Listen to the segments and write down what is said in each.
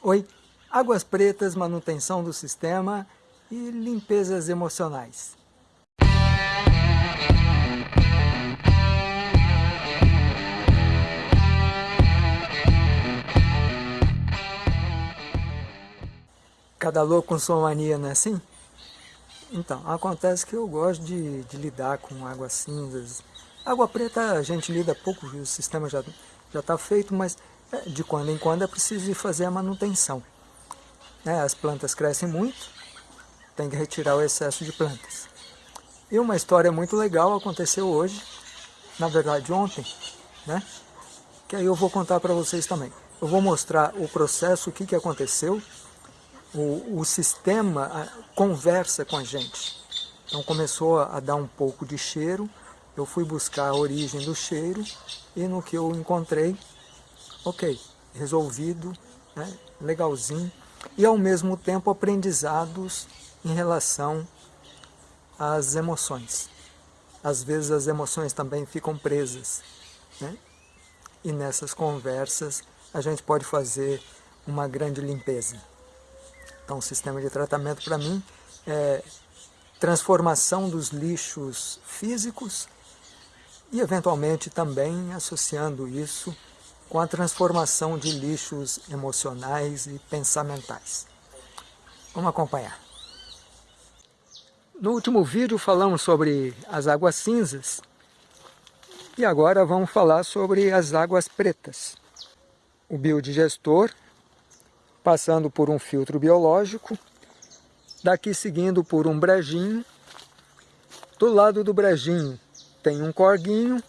Oi, águas pretas, manutenção do sistema e limpezas emocionais. Cada louco com sua mania, não é assim? Então, acontece que eu gosto de, de lidar com águas cinzas. Água preta a gente lida pouco, o sistema já está feito, mas de quando em quando é preciso fazer a manutenção. É, as plantas crescem muito, tem que retirar o excesso de plantas. E uma história muito legal aconteceu hoje, na verdade ontem, né? que aí eu vou contar para vocês também. Eu vou mostrar o processo, o que, que aconteceu, o, o sistema conversa com a gente. Então começou a dar um pouco de cheiro, eu fui buscar a origem do cheiro e no que eu encontrei, ok, resolvido, né, legalzinho, e ao mesmo tempo aprendizados em relação às emoções. Às vezes as emoções também ficam presas, né? e nessas conversas a gente pode fazer uma grande limpeza. Então, o sistema de tratamento, para mim, é transformação dos lixos físicos e, eventualmente, também associando isso com a transformação de lixos emocionais e pensamentais. Vamos acompanhar. No último vídeo falamos sobre as águas cinzas e agora vamos falar sobre as águas pretas. O biodigestor passando por um filtro biológico, daqui seguindo por um brejinho. Do lado do brejinho tem um corguinho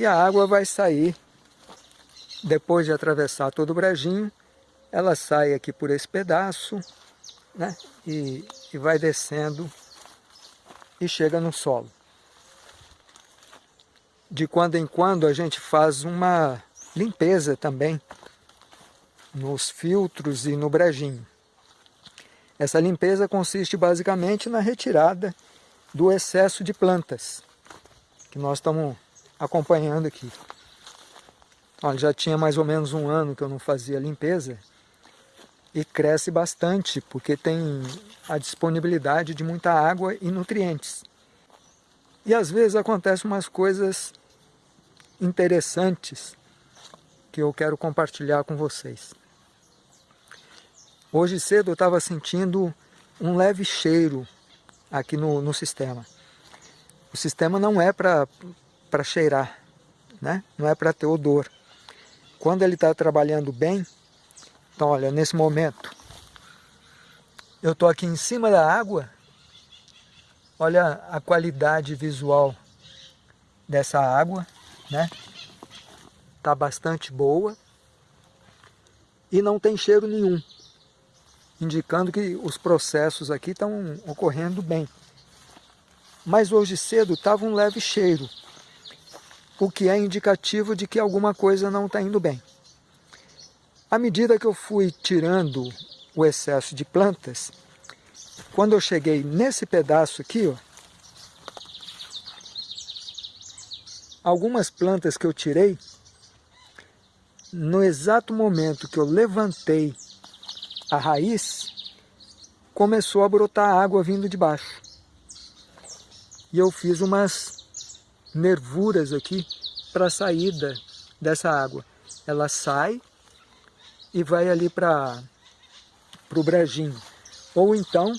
e a água vai sair, depois de atravessar todo o brejinho, ela sai aqui por esse pedaço né? e, e vai descendo e chega no solo. De quando em quando a gente faz uma limpeza também nos filtros e no brejinho. Essa limpeza consiste basicamente na retirada do excesso de plantas, que nós estamos acompanhando aqui. Olha, já tinha mais ou menos um ano que eu não fazia limpeza e cresce bastante, porque tem a disponibilidade de muita água e nutrientes. E às vezes acontecem umas coisas interessantes que eu quero compartilhar com vocês. Hoje cedo eu estava sentindo um leve cheiro aqui no, no sistema. O sistema não é para cheirar, né? não é para ter odor. Quando ele está trabalhando bem, então olha, nesse momento, eu estou aqui em cima da água, olha a qualidade visual dessa água, né? Está bastante boa e não tem cheiro nenhum indicando que os processos aqui estão ocorrendo bem. Mas hoje cedo estava um leve cheiro, o que é indicativo de que alguma coisa não está indo bem. À medida que eu fui tirando o excesso de plantas, quando eu cheguei nesse pedaço aqui, ó, algumas plantas que eu tirei, no exato momento que eu levantei a raiz, começou a brotar água vindo de baixo. E eu fiz umas nervuras aqui para a saída dessa água. Ela sai e vai ali para o brejinho. Ou então,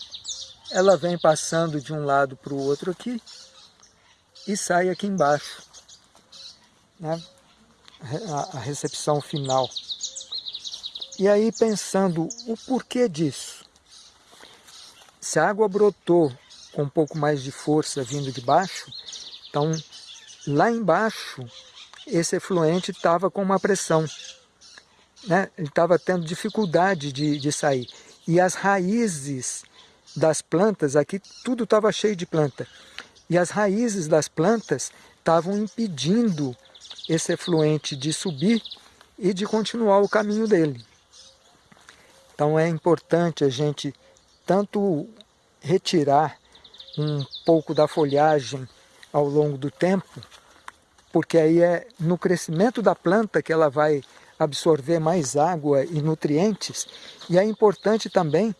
ela vem passando de um lado para o outro aqui e sai aqui embaixo. Né? A, a recepção final. E aí pensando o porquê disso. Se a água brotou com um pouco mais de força vindo de baixo, então lá embaixo esse efluente estava com uma pressão. Né? Ele estava tendo dificuldade de, de sair. E as raízes das plantas, aqui tudo estava cheio de planta. E as raízes das plantas estavam impedindo esse efluente de subir e de continuar o caminho dele. Então é importante a gente tanto retirar um pouco da folhagem ao longo do tempo, porque aí é no crescimento da planta que ela vai absorver mais água e nutrientes, e é importante também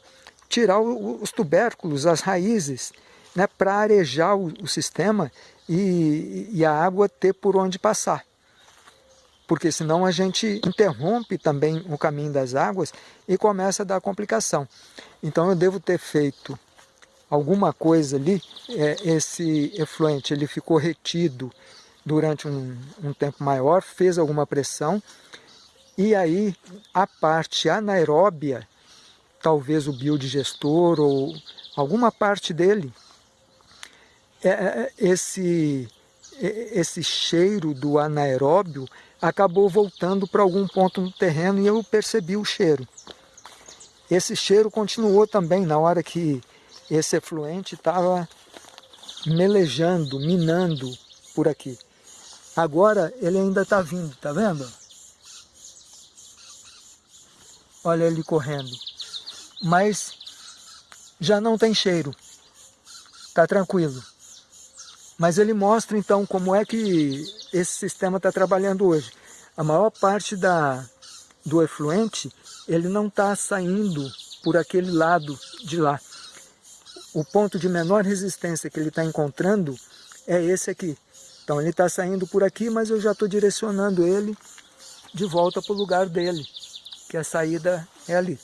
tirar os tubérculos, as raízes, né, para arejar o, o sistema e, e a água ter por onde passar porque senão a gente interrompe também o caminho das águas e começa a dar complicação. Então eu devo ter feito alguma coisa ali, é, esse efluente ele ficou retido durante um, um tempo maior, fez alguma pressão, e aí a parte anaeróbia, talvez o biodigestor ou alguma parte dele, é, é esse, é, esse cheiro do anaeróbio acabou voltando para algum ponto no terreno e eu percebi o cheiro. Esse cheiro continuou também na hora que esse efluente estava melejando, minando por aqui. Agora ele ainda está vindo, tá vendo? Olha ele correndo. Mas já não tem cheiro. Está tranquilo. Mas ele mostra então como é que esse sistema está trabalhando hoje. A maior parte da, do efluente, ele não está saindo por aquele lado de lá. O ponto de menor resistência que ele está encontrando é esse aqui. Então ele está saindo por aqui, mas eu já estou direcionando ele de volta para o lugar dele, que a saída é ali.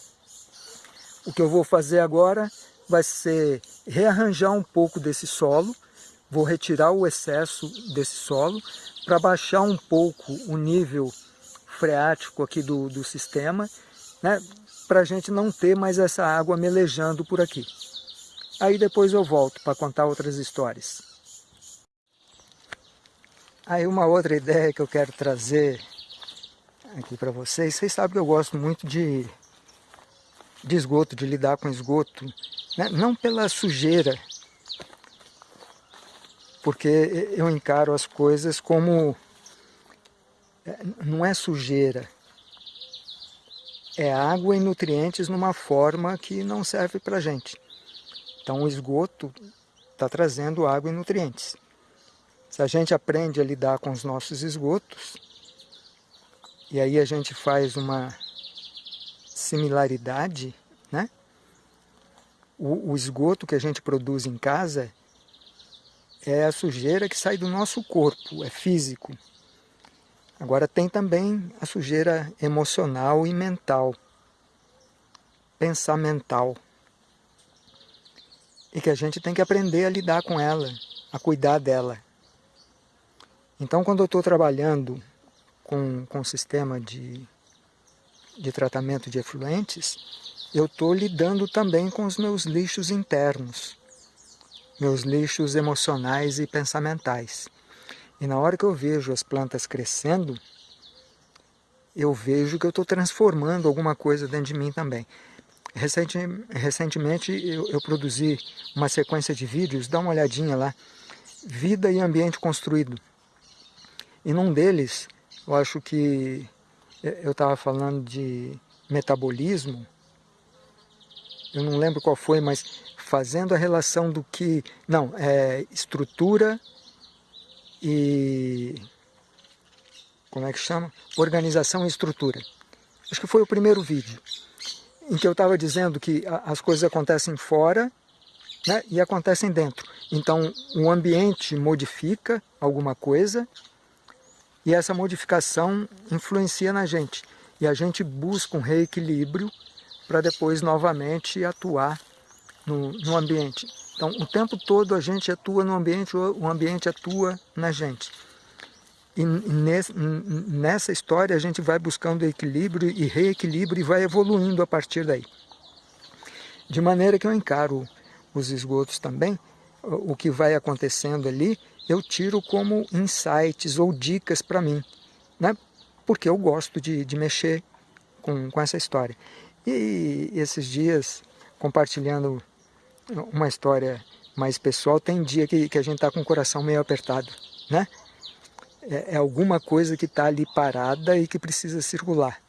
O que eu vou fazer agora vai ser rearranjar um pouco desse solo, vou retirar o excesso desse solo para baixar um pouco o nível freático aqui do, do sistema, né, para a gente não ter mais essa água melejando por aqui. Aí depois eu volto para contar outras histórias. Aí uma outra ideia que eu quero trazer aqui para vocês, vocês sabem que eu gosto muito de, de esgoto, de lidar com esgoto, né? não pela sujeira porque eu encaro as coisas como é, não é sujeira, é água e nutrientes numa forma que não serve para gente. Então o esgoto está trazendo água e nutrientes. Se a gente aprende a lidar com os nossos esgotos, e aí a gente faz uma similaridade, né? O, o esgoto que a gente produz em casa é a sujeira que sai do nosso corpo, é físico. Agora tem também a sujeira emocional e mental, pensamental. E que a gente tem que aprender a lidar com ela, a cuidar dela. Então quando eu estou trabalhando com, com o sistema de, de tratamento de efluentes, eu estou lidando também com os meus lixos internos meus lixos emocionais e pensamentais. E na hora que eu vejo as plantas crescendo, eu vejo que eu estou transformando alguma coisa dentro de mim também. Recentemente eu, eu, produzi uma sequência de vídeos, dá uma olhadinha lá, Vida e Ambiente Construído. E num deles, eu acho que eu estava falando de metabolismo, eu não lembro qual foi, mas fazendo a relação do que... Não, é estrutura e... Como é que chama? Organização e estrutura. Acho que foi o primeiro vídeo, em que eu estava dizendo que as coisas acontecem fora né, e acontecem dentro. Então, o ambiente modifica alguma coisa e essa modificação influencia na gente. E a gente busca um reequilíbrio para depois novamente atuar no, no ambiente. Então, o tempo todo a gente atua no ambiente, o ambiente atua na gente. E nessa história a gente vai buscando equilíbrio e reequilíbrio e vai evoluindo a partir daí. De maneira que eu encaro os esgotos também, o que vai acontecendo ali, eu tiro como insights ou dicas para mim, né? porque eu gosto de, de mexer com, com essa história. E esses dias, compartilhando uma história mais pessoal, tem dia que, que a gente está com o coração meio apertado, né? É, é alguma coisa que está ali parada e que precisa circular.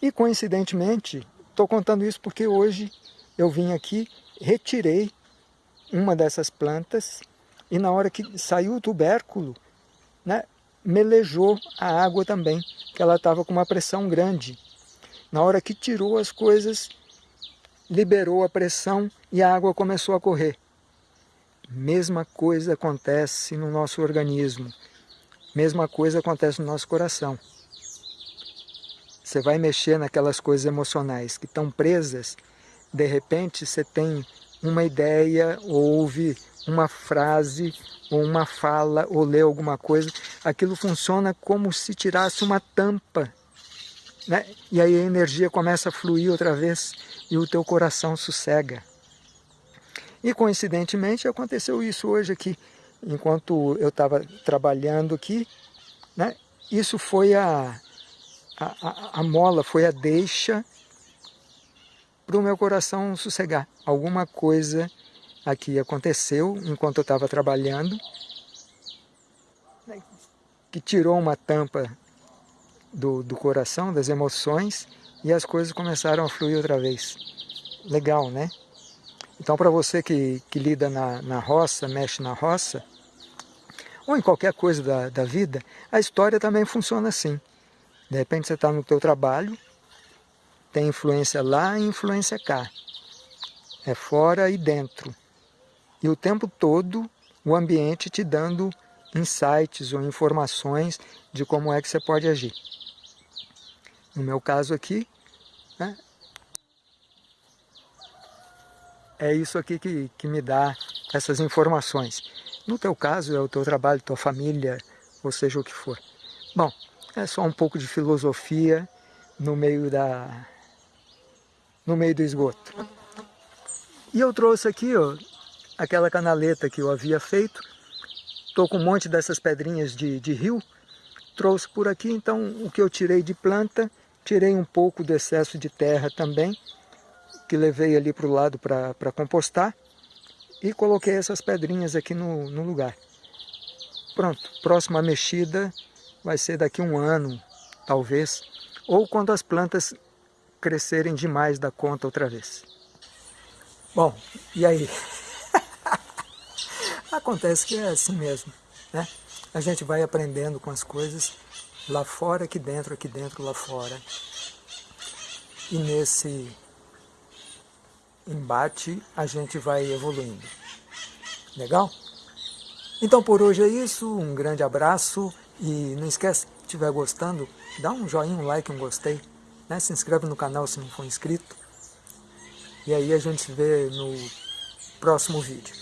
E coincidentemente, estou contando isso porque hoje eu vim aqui, retirei uma dessas plantas e na hora que saiu o tubérculo, né, melejou a água também, que ela estava com uma pressão grande. Na hora que tirou as coisas, liberou a pressão e a água começou a correr. Mesma coisa acontece no nosso organismo. Mesma coisa acontece no nosso coração. Você vai mexer naquelas coisas emocionais que estão presas, de repente você tem uma ideia, ouve uma frase, ou uma fala, ou lê alguma coisa, aquilo funciona como se tirasse uma tampa. Né? E aí a energia começa a fluir outra vez e o teu coração sossega. E coincidentemente aconteceu isso hoje aqui, enquanto eu estava trabalhando aqui, né? isso foi a, a, a, mola, foi a deixa para o meu coração sossegar. Alguma coisa aqui aconteceu enquanto eu estava trabalhando, né? que tirou uma tampa do, do coração, das emoções, e as coisas começaram a fluir outra vez. Legal, né? Então, para você que, que lida na, na roça, mexe na roça, ou em qualquer coisa da, da vida, a história também funciona assim. De repente você está no teu trabalho, tem influência lá e influência cá. É fora e dentro. E o tempo todo o ambiente te dando insights ou informações de como é que você pode agir. No meu caso aqui, né, é isso aqui que, que me dá essas informações. No teu caso, é o teu trabalho, tua família, ou seja o que for. Bom, é só um pouco de filosofia no meio da no meio do esgoto. E eu trouxe aqui, ó, aquela canaleta que eu havia feito. Estou com um monte dessas pedrinhas de, de rio. Trouxe por aqui, então, o que eu tirei de planta, tirei um pouco do excesso de terra também, que levei ali para o lado para compostar e coloquei essas pedrinhas aqui no, no lugar. Pronto, próxima mexida vai ser daqui um ano, talvez, ou quando as plantas crescerem demais da conta outra vez. Bom, e aí? Acontece que é assim mesmo, né? A gente vai aprendendo com as coisas lá fora, aqui dentro, aqui dentro, lá fora. E nesse embate a gente vai evoluindo. Legal? Então por hoje é isso, um grande abraço e não esquece, se estiver gostando, dá um joinha, um like, um gostei, né? se inscreve no canal se não for inscrito. E aí a gente se vê no próximo vídeo.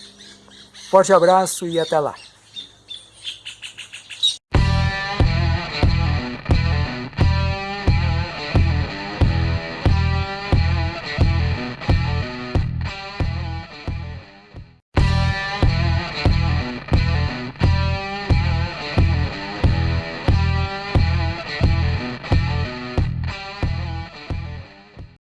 Forte abraço e até lá!